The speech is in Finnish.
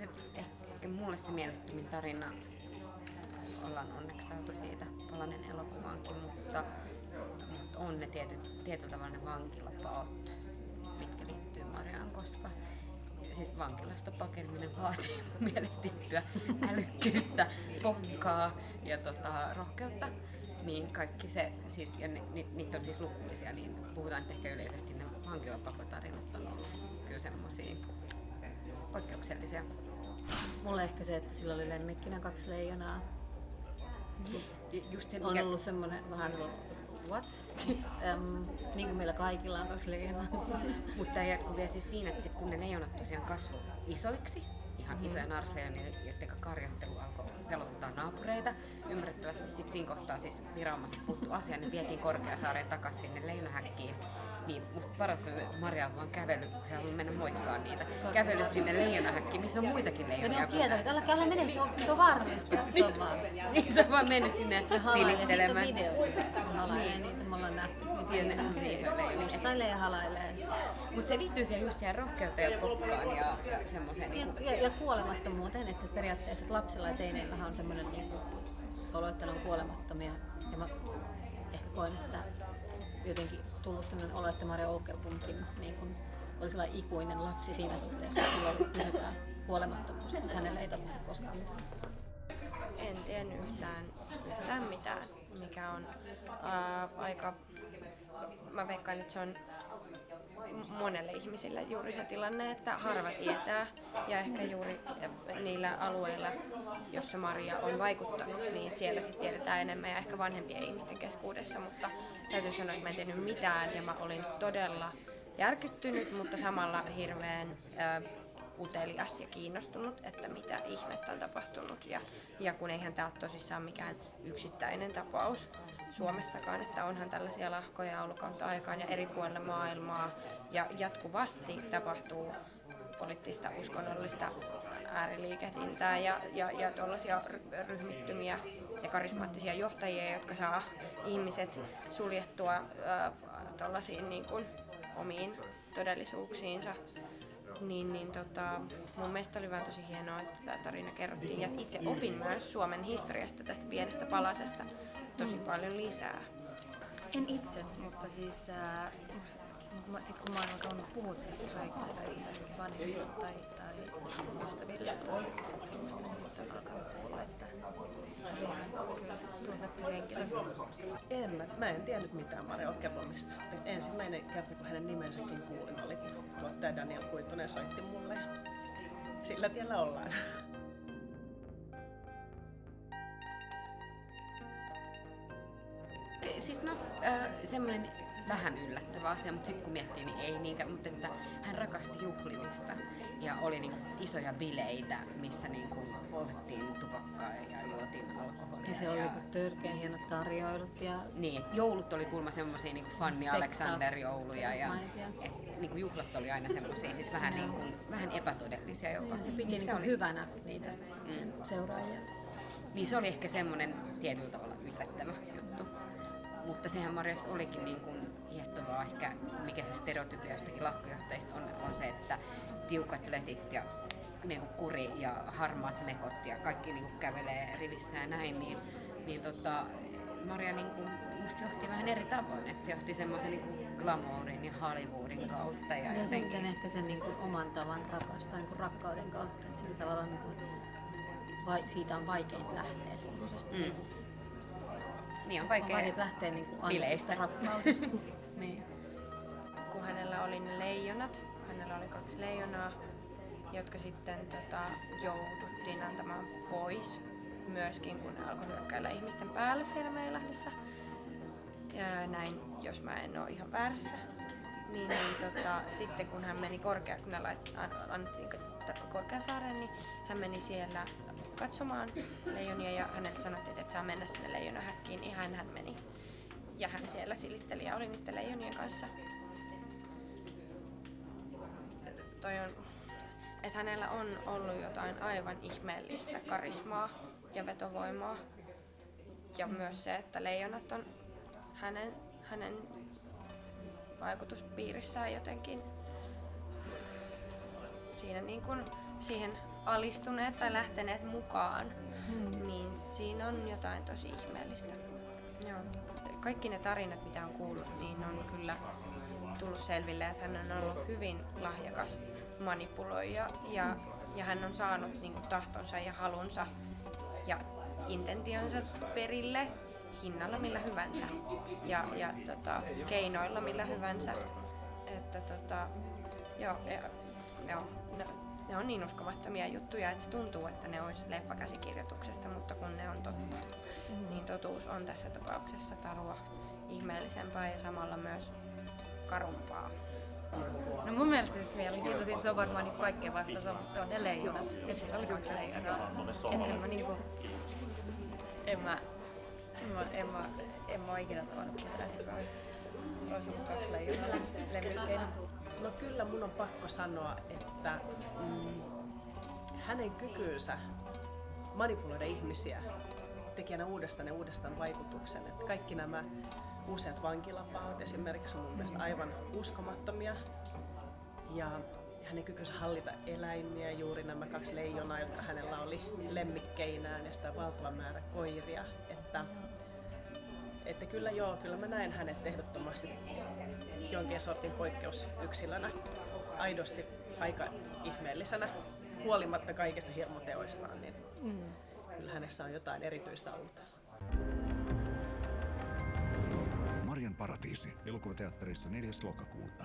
se, ehkä mulle se mielettömin tarina, ollaan onneksi saatu siitä palanen elokuvaankin, mutta, mutta on ne tietyt, tietyllä tavalla ne vankilapaot, mitkä liittyy Mariaan, koska siis vankilasta pakeneminen vaatii mun mielestä tiettyä älykkyyttä, pokkaa ja tota, rohkeutta. Niin kaikki se, siis, ja ni, ni, niitä on siis lukuisia, niin puhutaan, että ehkä yleisesti ne vankilapakotarinat on ollut kyllä semmosia poikkeuksellisia. Mulle ehkä se, että sillä oli lemmikkinä kaksi leijonaa. Just se, On mikä, ollut semmonen vähän what? um, niin kuin meillä kaikilla on kaksi leijonaa. mutta tämä jatkuu vielä siis siinä, että sit kun ne leijonat tosiaan kasvu isoiksi, ihan mm-hmm. isoja narsleijonia, joiden naapureita. Ymmärrettävästi sit siinä kohtaa siis viranomaiset puuttu asiaan, ne vietiin Korkeasaareen takaisin sinne leijonahäkkiin. Niin musta parasta, että Maria on vaan kävellyt, kun se haluaa mennä moikkaan niitä. Kävellyt sinne leijonahäkkiin, missä on muitakin Ja leijonia. ne on kieltänyt, älä, älä mene, se on, se on vaarallista. Se on vaan. Niin se on vaan mennyt sinne Ja halailee. Sitten on silittelemään. videoita, kun se halailee niitä. Me ollaan nähty. Siinä ne- niin, se on leijonia. Pussailee ja halailee. Mutta se liittyy siihen just siihen rohkeuteen ja pokkaan ja, ja semmoiseen Ja, niinku, ja, ja kuolemattomuuteen, että periaatteessa että lapsilla ja teineillähän on semmoinen niin olo, että ne on kuolemattomia. Ja mä ehkä koen, että jotenkin tullut semmoinen olo, että Maria Oukelbumkin niin kuin oli sellainen ikuinen lapsi siinä suhteessa, että silloin pysytään kuolemattomuus. että Hänelle ei tapahdu koskaan mitään. En tiennyt yhtään, yhtään mitään, mikä on ää, aika... Mä veikkaan, että se on monelle ihmisille juuri se tilanne, että harva tietää. Ja ehkä juuri niillä alueilla, jossa Maria on vaikuttanut, niin siellä sitten tiedetään enemmän ja ehkä vanhempien ihmisten keskuudessa, mutta täytyy sanoa, että mä en tiennyt mitään ja mä olin todella järkyttynyt, mutta samalla hirveän ää, utelias ja kiinnostunut, että mitä ihmettä on tapahtunut. Ja, ja kun eihän tämä ole tosissaan mikään yksittäinen tapaus Suomessakaan, että onhan tällaisia lahkoja ollut kautta aikaan ja eri puolilla maailmaa. Ja jatkuvasti tapahtuu poliittista uskonnollista ääriliikehdintää ja, ja, ja tuollaisia ry- ryhmittymiä ja karismaattisia johtajia, jotka saa ihmiset suljettua äh, tuollaisiin niin kuin omiin todellisuuksiinsa niin, niin tota, mun mielestä oli vaan tosi hienoa, että tämä tarina kerrottiin. Ja itse opin myös Suomen historiasta tästä pienestä palasesta tosi paljon lisää. En itse, mutta siis äh, sitten kun mä oon alkanut puhua tästä projektista esimerkiksi vanhemmille tai, tai ystäville tai semmoista, niin sitten on alkanut kuulla, että se oli ihan kyllä tunnettu henkilö. En, mä, mä en tiennyt mitään Mario Okkelbomista. Ensimmäinen kerta, kun hänen nimensäkin kuulin, oli kun tuottaja Daniel Kuitunen soitti mulle. Sillä tiellä ollaan. Siis no, äh, semmoinen vähän yllättävä asia, mutta sitten kun miettii, niin ei niinkään, mutta että hän rakasti juhlimista ja oli niin isoja bileitä, missä niin kuin poltettiin tupakkaa ja juotiin alkoholia. Ja siellä oli joku törkeän hienot tarjoilut ja Niin, joulut oli kuulemma semmoisia niin Fanny Spektaak- Alexander-jouluja ja et, niin kuin juhlat oli aina semmoisia, siis vähän, niin kuin, vähän epätodellisia jopa. ja se piti niin niin oli, hyvänä niitä sen seuraajia. niin se oli ehkä semmoinen tietyllä tavalla yllättävä sehän Marjassa olikin niin kuin hiehtovaa ehkä, mikä se stereotypia jostakin lahkojohtajista on, on se, että tiukat letit ja niin kuin kuri ja harmaat mekot ja kaikki niin kuin kävelee rivissä ja näin, niin, niin tota, Maria niin kuin, musta johti vähän eri tavoin, että se johti semmoisen niin glamourin ja Hollywoodin kautta. Ja, Ja jotenkin- sitten ehkä sen niin kuin oman tavan rakastaa niin kuin rakkauden kautta. Että sillä tavalla niin kuin, vai, siitä on vaikeinta lähteä semmoisesta. Mm. Niin kuin, niin on on vaikea. vaikea lähteä niin kuin bileistä. rakkaudesta. niin. Kun hänellä oli ne leijonat, hänellä oli kaksi leijonaa, jotka sitten tota, jouduttiin antamaan pois myöskin, kun ne alkoi hyökkäillä ihmisten päälle siellä Meilahdessa. Ja näin, jos mä en ole ihan väärässä. Niin, niin tota, sitten kun hän meni korkea, kun annettiin Korkeasaareen, niin hän meni siellä katsomaan leijonia ja hänelle sanottiin, että saa mennä sinne leijonahäkkiin, niin hän, hän meni. Ja hän siellä silitteli ja oli niiden leijonien kanssa. Toi on, että hänellä on ollut jotain aivan ihmeellistä karismaa ja vetovoimaa. Ja myös se, että leijonat on hänen, hänen vaikutuspiirissään jotenkin siinä niin kuin siihen alistuneet tai lähteneet mukaan, niin siinä on jotain tosi ihmeellistä. Joo. Kaikki ne tarinat, mitä on kuullut, niin on kyllä tullut selville, että hän on ollut hyvin lahjakas manipuloija ja, ja hän on saanut niin kuin, tahtonsa ja halunsa ja intentionsa perille hinnalla millä hyvänsä ja, ja tota, keinoilla millä hyvänsä. Että, tota, joo, ja, joo, ne, ne on niin uskomattomia juttuja, että se tuntuu, että ne olisi leffakäsikirjoituksesta, mutta kun ne on totta, niin totuus on tässä tapauksessa tarua ihmeellisempää ja samalla myös karumpaa. No mun mielestä siis mielenkiintoisin se on varmaan niin kaikkeen vastaus on, se on ne leijonat. Että siellä oli kaksi leijonaa. Et en mä niinku... En mä... Mä, en mä, en mä ikinä tavannut ketään siinä olisi, ollut kaksi lemmikkeinä. No kyllä mun on pakko sanoa, että mm, hänen kykynsä manipuloida ihmisiä teki aina uudestaan ja uudestaan vaikutuksen. Että kaikki nämä useat vankilapaot esimerkiksi on mun mielestä aivan uskomattomia. Ja hänen kykynsä hallita eläimiä, juuri nämä kaksi leijonaa, jotka hänellä oli lemmikkeinään ja sitä valtava määrä koiria. Että, että kyllä joo, kyllä mä näen hänet ehdottomasti jonkin sortin poikkeusyksilönä. Aidosti aika ihmeellisenä, huolimatta kaikista hirmuteoistaan, niin mm. kyllä hänessä on jotain erityistä ollut. Marjan paratiisi elokuvateatterissa 4. lokakuuta.